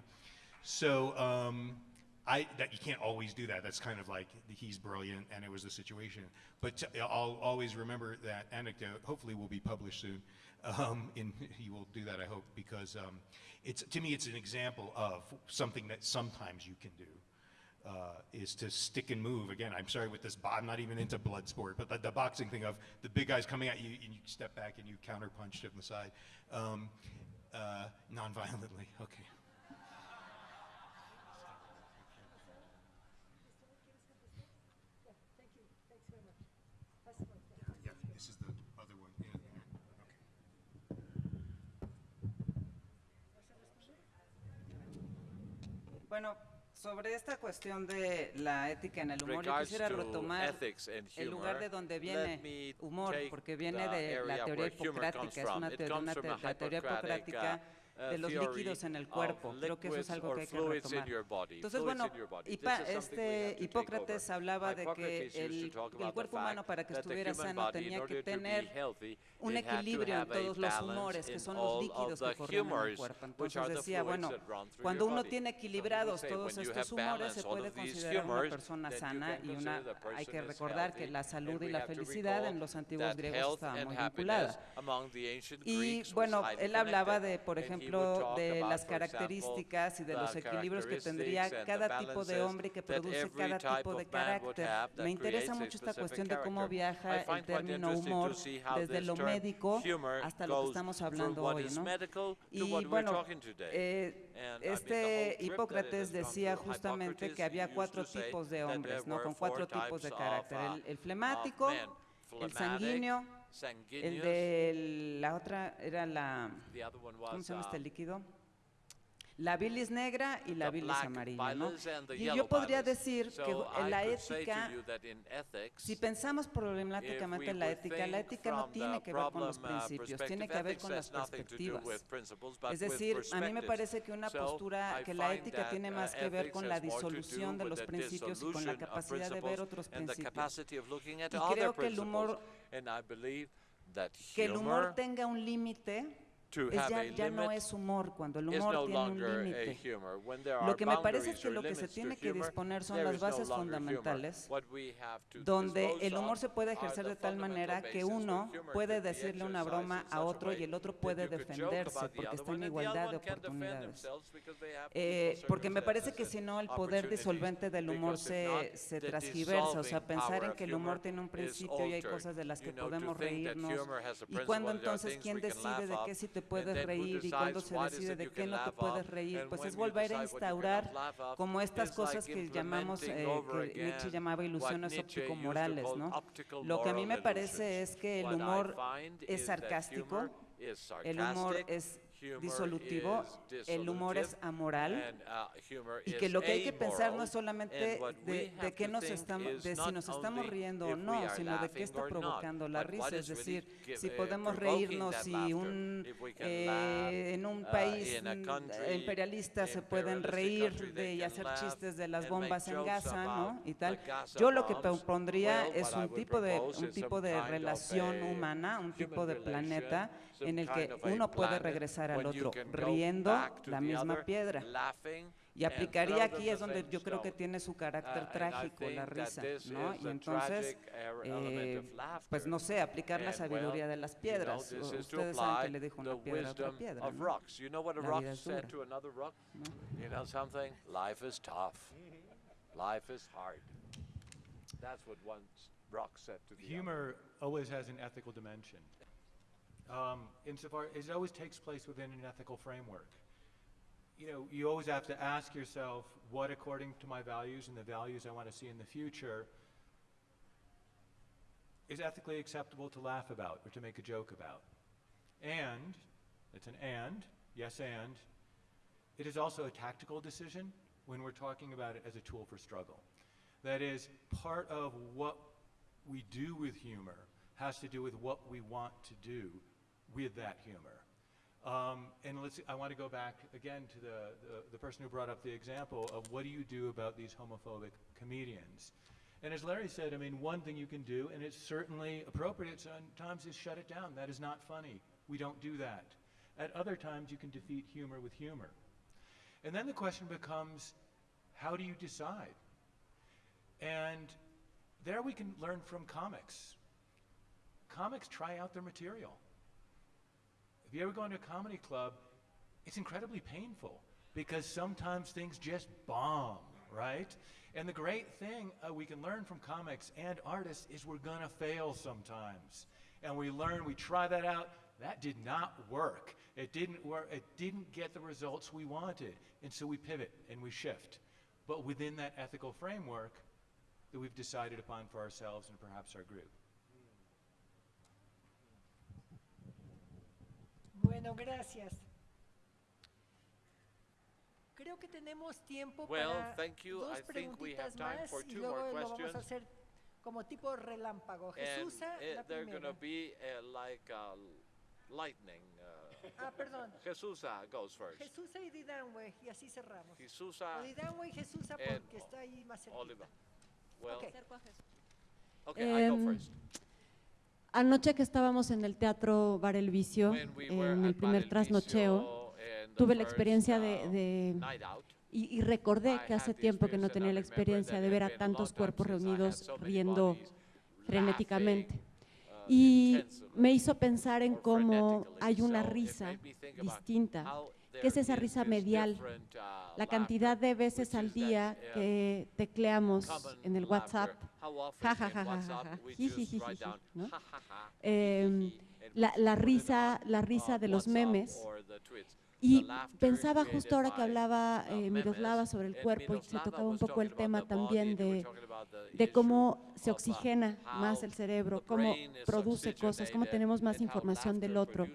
So um, I that you can't always do that. That's kind of like he's brilliant, and it was the situation. But I'll always remember that anecdote. Hopefully, will be published soon. Um, in he will do that, I hope, because um, it's to me, it's an example of something that sometimes you can do uh, is to stick and move. Again, I'm sorry with this, I'm not even into blood sport, but the, the boxing thing of the big guys coming at you and you step back and you counterpunch to the side, um, uh, non-violently. Okay. Sobre esta cuestión de la ética en el humor, yo quisiera retomar el lugar de donde viene humor, porque viene de la teoría hipocrática, es una teoría, hipocrática de los líquidos en el cuerpo. Creo que eso es algo que hay que retomar. Entonces, bueno, Hipa, este Hipócrates hablaba de que el, el, cuerpo humano para que estuviera sano tenía que tener un equilibrio en todos los humores, que son los líquidos que corren en el cuerpo. Entonces decía, bueno, cuando uno tiene equilibrados todos estos humores, se puede considerar una persona sana y una, hay que recordar que la salud y la felicidad en los antiguos griegos estaban muy vinculadas. Y bueno, él hablaba de, por ejemplo, de las características y de los equilibrios que tendría cada tipo de hombre que produce cada tipo de carácter. Me interesa mucho esta cuestión de cómo viaja el término humor desde lo médico hasta lo que estamos hablando hoy. ¿no? Y bueno, eh, este Hipócrates decía justamente que había cuatro tipos de hombres, ¿no? con cuatro tipos de carácter. El flemático, el sanguíneo, el de la otra era la... ¿Cómo se llama este líquido? La bilis negra y la bilis amarilla. ¿no? Y yo podría decir que en la ética, si pensamos problemáticamente en la ética, la ética no tiene que ver con los principios, tiene que ver con las perspectivas. Es decir, a mí me parece que una postura, que la ética tiene más que ver con la disolución de los principios y con la capacidad de ver otros principios. Y creo que el humor que el humor tenga un límite to have a ya no es humor cuando el humor no tiene un límite. Lo que me parece es que lo que se tiene que disponer son las bases fundamentales donde el humor se puede ejercer de tal manera que uno puede decirle una broma a otro y el otro puede defenderse porque está en igualdad de oportunidades. Eh, porque me parece que si no el poder disolvente del humor se, se transgiversa, o sea, pensar en que el humor tiene un principio y hay cosas de las que podemos reírnos y cuando entonces quién decide de qué situación te puedes reír y cuándo se decide de qué no te puedes reír. Pues es volver a instaurar como estas cosas que llamamos, eh, que Nietzsche llamaba ilusiones óptico-morales, ¿no? Lo que a mí me parece es que el humor es sarcástico, el humor es disolutivo, el humor es amoral y que lo que hay que pensar no es solamente de, qué nos estamos, de si nos estamos riendo o no, sino de qué está provocando la risa, es decir, si podemos reírnos si un, eh, en un país imperialista se pueden reír de y hacer chistes de las bombas en Gaza, ¿no? Y tal. Yo lo que propondría es un tipo de un tipo de relación humana, un tipo de planeta en el que uno puede regresar al otro riendo la misma piedra. Y aplicaría aquí es donde yo creo que tiene su carácter trágico la risa, ¿no? Y entonces, eh, eh pues no sé, aplicar la sabiduría de las piedras. Ustedes saben que le dijo una piedra a otra piedra, ¿no? La vida es dura, ¿no? Humor always has an ethical dimension. Um, insofar, as it always takes place within an ethical framework. You know, you always have to ask yourself, what according to my values and the values I want to see in the future is ethically acceptable to laugh about or to make a joke about? And, it's an and, yes and, it is also a tactical decision when we're talking about it as a tool for struggle. That is, part of what we do with humor has to do with what we want to do with that humor. Um, and let's, I want to go back again to the, the, the person who brought up the example of what do you do about these homophobic comedians? And as Larry said, I mean, one thing you can do, and it's certainly appropriate sometimes, is shut it down. That is not funny. We don't do that. At other times, you can defeat humor with humor. And then the question becomes, how do you decide? And there we can learn from comics. Comics try out their material. If you ever go into a comedy club, it's incredibly painful because sometimes things just bomb, right? And the great thing uh, we can learn from comics and artists is we're going to fail sometimes. And we learn, we try that out. That did not work. It didn't work. It didn't get the results we wanted. And so we pivot and we shift. But within that ethical framework that we've decided upon for ourselves and perhaps our group. Bueno, gracias. Creo que tenemos tiempo Well, para thank you. dos I think we have preguntitas time más for y two luego more lo vamos a questions. hacer como tipo relámpago. Jesús, eh, la they're going primera. to be uh, like uh, lightning. Uh, Ah, perdón. Jesusa goes first. Jesús y Didanwe, y así cerramos. Jesusa O Didanwe y Jesús and porque está ahí más cerquita. Oliver. Well, Ok. okay, I go Em, first. Anoche que estábamos en el Teatro Bar El Vicio, en el primer trasnocheo, tuve la experiencia de, y, recordé que hace tiempo que no tenía la experiencia de ver a tantos cuerpos reunidos riendo frenéticamente. Y me hizo pensar en cómo hay una risa distinta que es esa risa medial, la cantidad de veces al día que tecleamos en el WhatsApp, ¿no? la, la, risa, la risa de los memes, y pensaba justo ahora que hablaba eh, Miroslava sobre el cuerpo y se tocaba un poco el tema también de, de cómo se oxigena más el cerebro, cómo produce cosas, cómo tenemos más información del otro,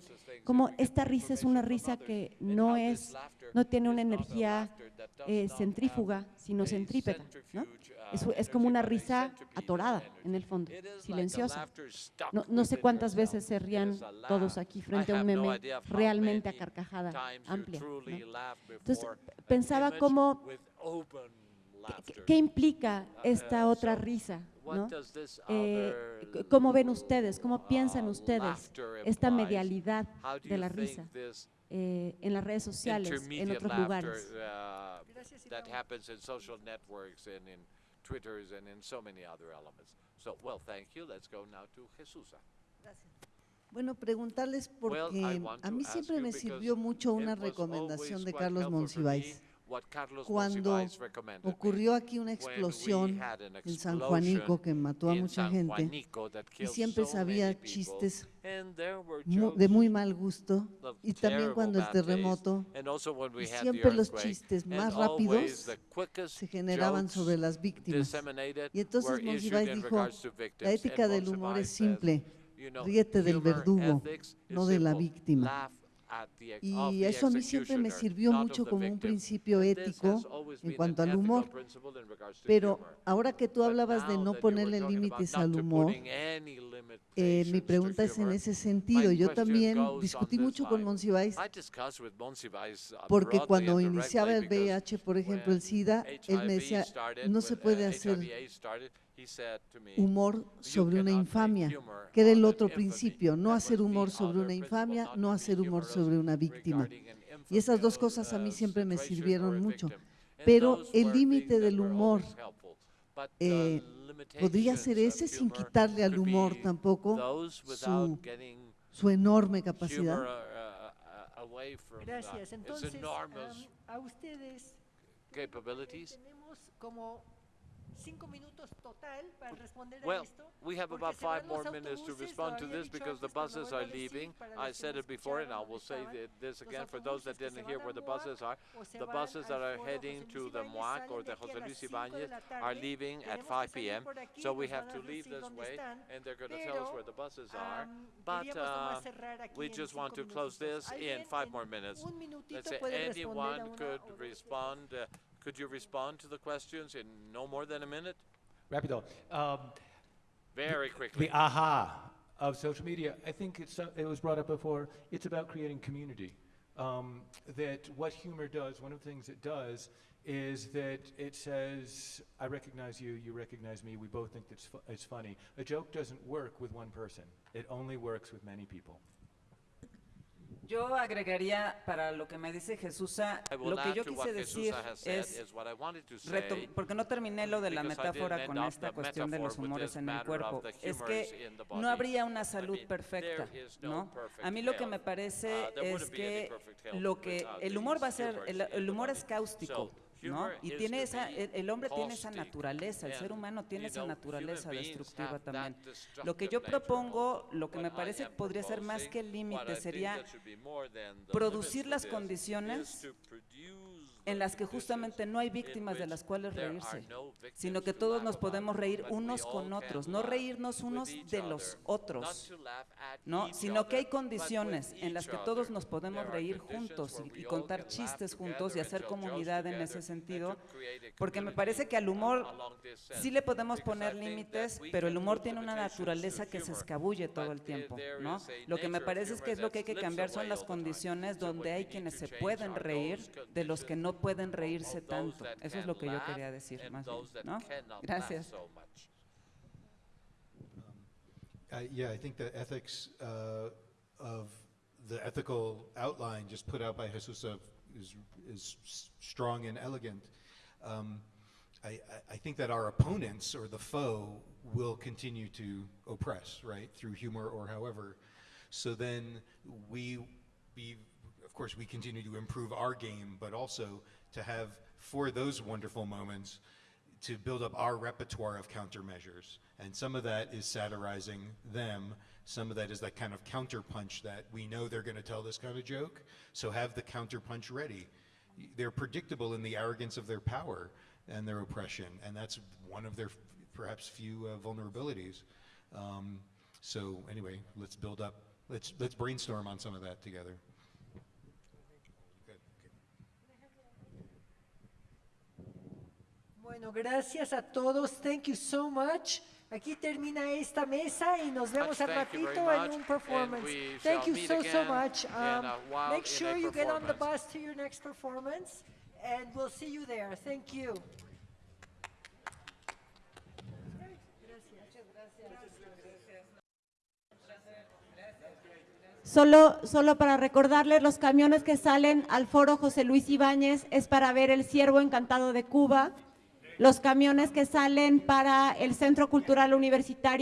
cómo esta risa es una risa que no es no tiene una energía eh, centrífuga, sino centrípeta. Es, como una risa atorada en el fondo, silenciosa. No, sé cuántas veces se rían todos aquí frente a un meme realmente a carcajada amplia. Entonces, pensaba cómo, ¿qué, implica esta otra risa? Eh, ¿Cómo ven ustedes, cómo piensan ustedes esta medialidad de la risa? eh, en las redes sociales, en otros lugares. Uh, Twitters and in so many other elements. So, well, thank you. Let's go now to Jesús. Bueno, preguntarles porque well, a mí siempre me sirvió mucho una recomendación de Carlos Monsiváis cuando ocurrió aquí una explosión en San Juanico que mató a mucha gente y siempre sabía chistes de muy mal gusto y también cuando el terremoto y siempre los chistes más rápidos se generaban sobre las víctimas. Y entonces Monsiváis dijo, la ética del humor es simple, ríete del verdugo, no de la víctima. Y eso a mí siempre me sirvió mucho como un principio ético en cuanto al humor. Pero ahora que tú hablabas de no ponerle límites al humor, eh, mi pregunta es en ese sentido. Yo también discutí mucho con Monsiváis porque cuando iniciaba el VIH, por ejemplo, el SIDA, él me decía, no se puede hacer humor sobre una infamia, que era el otro principio, no hacer humor sobre una infamia, no hacer humor sobre una víctima. Y esas dos cosas a mí siempre me sirvieron mucho. Pero el límite del humor eh, podría ser ese sin quitarle al humor tampoco su, enorme capacidad. Gracias. Entonces, um, a ustedes tenemos como Well, we have about five more minutes to respond to this because the antes, pero lo buses are leaving. I said it before and I will say this again for those that autobuses que se didn't hear where the buses are. The buses that are heading to the MUAC or the José Luis Ibáñez are leaving at 5 p.m. So we have to leave this way and they're going to tell us where the buses are. But uh, we just want to close this in five more minutes. Let's say anyone could respond. Uh, could you respond to the questions in no more than a minute? Rapido. Um, Very quickly. The aha of social media, I think it's, uh, it was brought up before, it's about creating community. Um, that what humor does, one of the things it does, is that it says, I recognize you, you recognize me, we both think it's, fu- it's funny. A joke doesn't work with one person, it only works with many people. Yo agregaría para lo que me dice Jesús, lo que yo quise decir es, porque no terminé lo de la metáfora con esta cuestión de los humores en el cuerpo, es que no habría una salud perfecta, ¿no? A mí lo que me parece es que lo que el humor va a ser, el, el humor es cáustico, ¿no? Y tiene esa, el, hombre tiene esa naturaleza, el ser humano tiene esa naturaleza destructiva también. Lo que yo propongo, lo que me parece podría ser más que el límite, sería producir las condiciones en las que justamente no hay víctimas de las cuales reírse, sino que todos nos podemos reír unos con otros, no reírnos unos de los otros, ¿no? sino que hay condiciones en las que todos nos podemos reír juntos y, contar chistes juntos y hacer comunidad en ese sentido, porque me parece que al humor sí le podemos poner límites, pero el humor tiene una naturaleza que se escabulle todo el tiempo. ¿no? Lo que me parece es que es lo que hay que cambiar son las condiciones donde hay quienes se pueden reír de los que no no pueden of- reírse tanto. Eso es lo que yo quería decir más bien, ¿no? Gracias. so much. I- Yeah, I think the ethics uh, of the ethical outline just put out by Jesusa is, is strong and elegant. Um, I, I- I think that our opponents or the foe will continue to oppress, right, through humor or however. So then we, be, of course, we continue to improve our game, but also to have, for those wonderful moments, to build up our repertoire of countermeasures. And some of that is satirizing them. Some of that is that kind of counterpunch that we know they're going to tell this kind of joke. So have the counterpunch ready. They're predictable in the arrogance of their power and their oppression. And that's one of their perhaps few uh, vulnerabilities. Um, so anyway, let's build up, let's, let's brainstorm on some of that together. Bueno, gracias a todos. Thank you so much. Aquí termina esta mesa y nos vemos al ratito en un performance. Thank you so, so much. Um, make sure you get on the bus to your next performance and we'll see you there. Thank you. Solo, solo, para recordarles, los camiones que salen al foro José Luis Ibáñez es para ver El Ciervo Encantado de Cuba. Los camiones que salen para el Centro Cultural Universitario